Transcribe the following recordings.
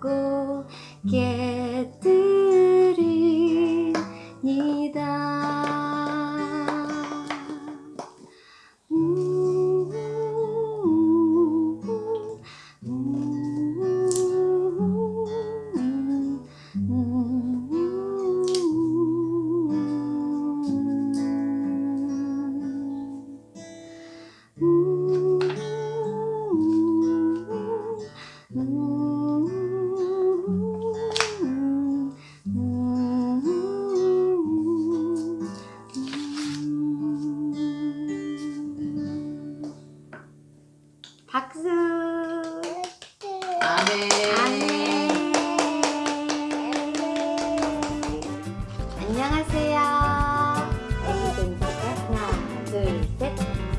보고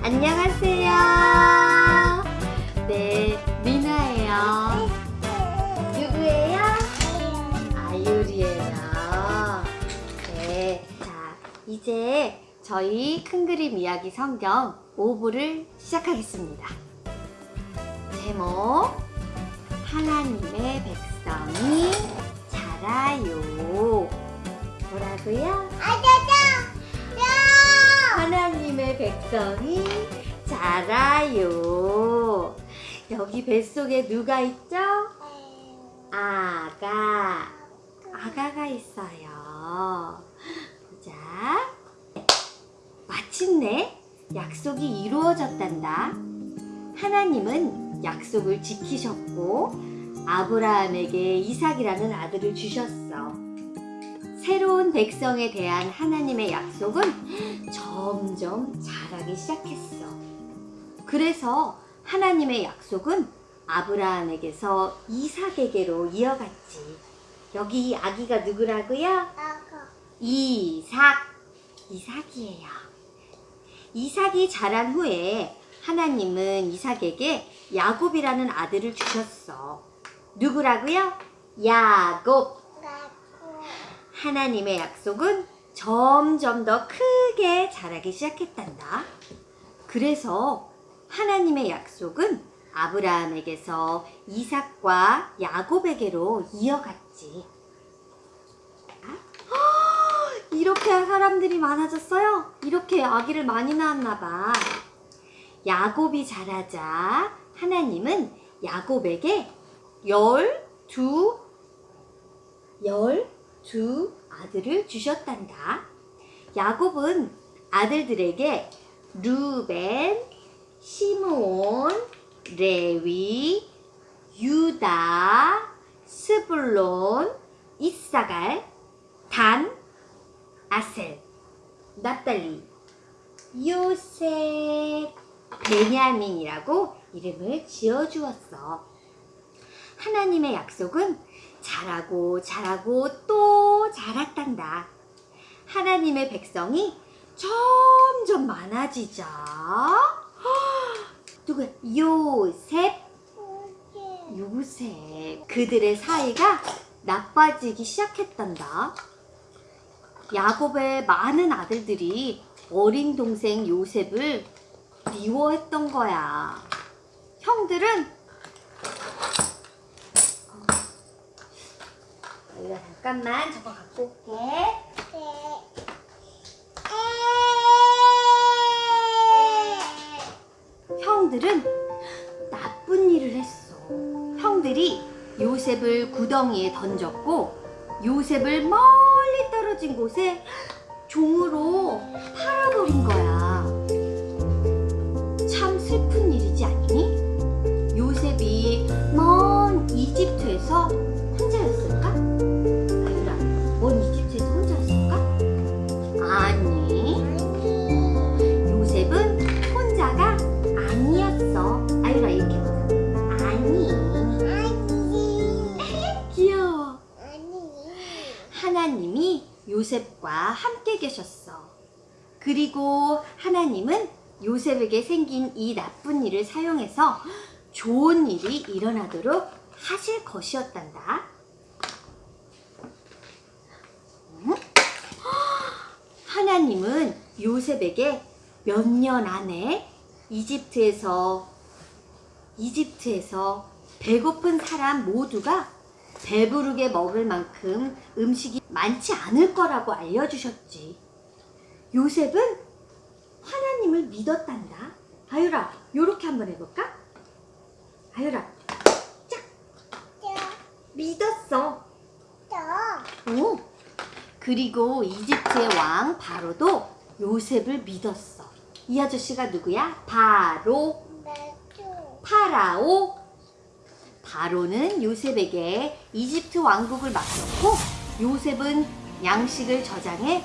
안녕하세요. 네, 미나예요. 누구예요? 아유리예요. 네, 자, 이제 저희 큰 그림 이야기 성경 5부를 시작하겠습니다. 제목 하나님의 백성이 자라요 뭐라고요? 하나님의 백성이 자라요. 여기 뱃속에 누가 있죠? 아가. 아가가 있어요. 보자. 마침내 약속이 이루어졌단다. 하나님은 약속을 지키셨고 아브라함에게 이삭이라는 아들을 주셨어. 새로운 백성에 대한 하나님의 약속은 점점 자라기 시작했어. 그래서 하나님의 약속은 아브라함에게서 이삭에게로 이어갔지. 여기 아기가 누구라고요? 이삭. 이삭이에요. 이삭이 자란 후에 하나님은 이삭에게 야곱이라는 아들을 주셨어. 누구라고요? 야곱. 하나님의 약속은 점점 더 크게 자라기 시작했단다. 그래서 하나님의 약속은 아브라함에게서 이삭과 야곱에게로 이어갔지. 아, 이렇게 사람들이 많아졌어요? 이렇게 아기를 많이 낳았나 봐. 야곱이 자라자 하나님은 야곱에게 열 두 열 두 아들을 주셨단다. 야곱은 아들들에게 루벤, 시므온, 레위, 유다, 스불론, 이사갈, 단, 아셀, 납달리, 요셉, 베냐민이라고 이름을 지어주었어. 하나님의 약속은 자라고 자라고 또 자랐단다. 하나님의 백성이 점점 많아지자. 누구? 요셉, 요셉. 그들의 사이가 나빠지기 시작했단다. 야곱의 많은 아들들이 어린 동생 요셉을 미워했던 거야. 형들은 이거 잠깐만 저거 갖고 올게. 형들은 나쁜 일을 했어. 형들이 요셉을 구덩이에 던졌고 요셉을 멀리 떨어진 곳에 종으로 팔아버린 거야. 참 슬픈 일이지 않니? 요셉과 함께 계셨어. 그리고 하나님은 요셉에게 생긴 이 나쁜 일을 사용해서 좋은 일이 일어나도록 하실 것이었단다. 음? 하나님은 요셉에게 몇 년 안에 이집트에서 이집트에서 배고픈 사람 모두가 배부르게 먹을 만큼 음식이 많지 않을 거라고 알려주셨지. 요셉은 하나님을 믿었단다. 아유라, 요렇게 한번 해볼까? 아유라, 짝! 믿었어. 오. 그리고 이집트의 왕 바로도 요셉을 믿었어. 이 아저씨가 누구야? 바로, 파라오. 바로는 요셉에게 이집트 왕국을 맡겼고 요셉은 양식을 저장해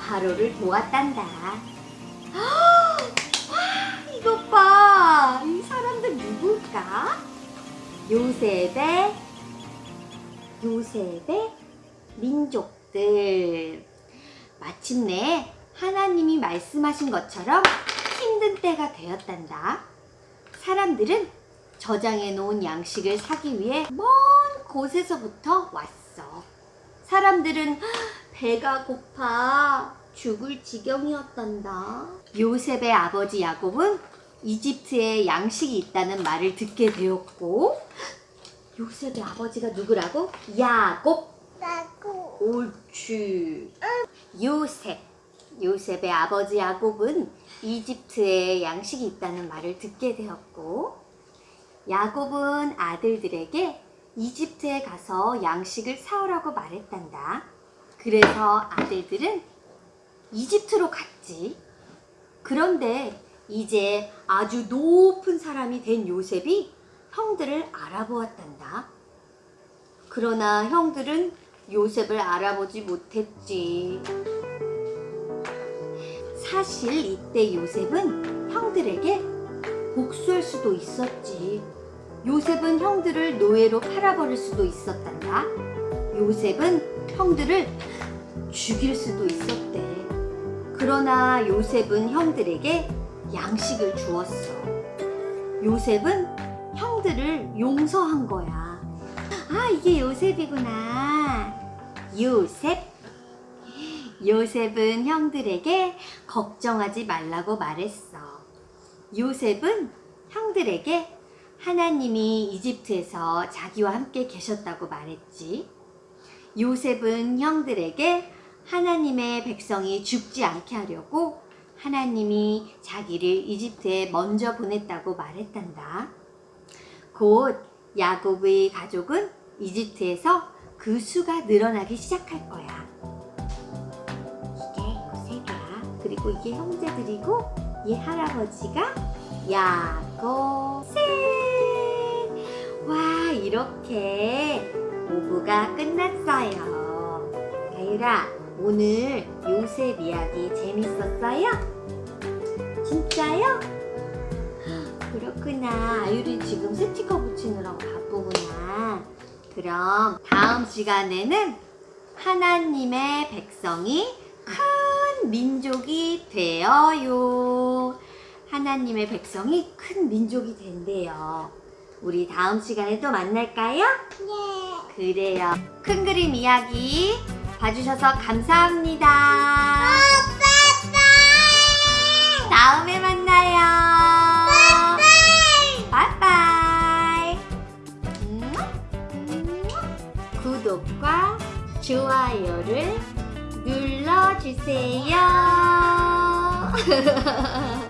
바로를 도왔단다. 와, 이것 봐. 이 사람들 누굴까? 요셉의 요셉의 민족들. 마침내 하나님이 말씀하신 것처럼 힘든 때가 되었단다. 사람들은 저장해 놓은 양식을 사기 위해 먼 곳에서부터 왔어. 사람들은 배가 고파 죽을 지경이었단다. 요셉의 아버지 야곱은 이집트에 양식이 있다는 말을 듣게 되었고 요셉의 아버지가 누구라고? 야곱. 옳지. 요셉. 요셉의 아버지 야곱은 이집트에 양식이 있다는 말을 듣게 되었고 야곱은 아들들에게 이집트에 가서 양식을 사오라고 말했단다. 그래서 아들들은 이집트로 갔지. 그런데 이제 아주 높은 사람이 된 요셉이 형들을 알아보았단다. 그러나 형들은 요셉을 알아보지 못했지. 사실 이때 요셉은 형들에게 복수할 수도 있었지. 요셉은 형들을 노예로 팔아버릴 수도 있었단다. 요셉은 형들을 죽일 수도 있었대. 그러나 요셉은 형들에게 양식을 주었어. 요셉은 형들을 용서한 거야. 아, 이게 요셉이구나. 요셉. 요셉은 형들에게 걱정하지 말라고 말했어. 요셉은 형들에게 하나님이 이집트에서 자기와 함께 계셨다고 말했지. 요셉은 형들에게 하나님의 백성이 죽지 않게 하려고 하나님이 자기를 이집트에 먼저 보냈다고 말했단다. 곧 야곱의 가족은 이집트에서 그 수가 늘어나기 시작할 거야. 이게 요셉이야. 그리고 이게 형제들이고 얘 할아버지가 야곱셋. 와 이렇게 오브가 끝났어요. 가유라 오늘 요셉 이야기 재밌었어요? 진짜요? 그렇구나. 아유리 지금 스티커 붙이느라고 바쁘구나. 그럼 다음 시간에는 하나님의 백성이 큰 민족이 되어요. 하나님의 백성이 큰 민족이 된대요. 우리 다음 시간에 또 만날까요? 그래요. 큰 그림 이야기 봐주셔서 감사합니다. 다음에 만나요. 바이바이. 음, 음. 구독과 좋아요를 눌러주세요.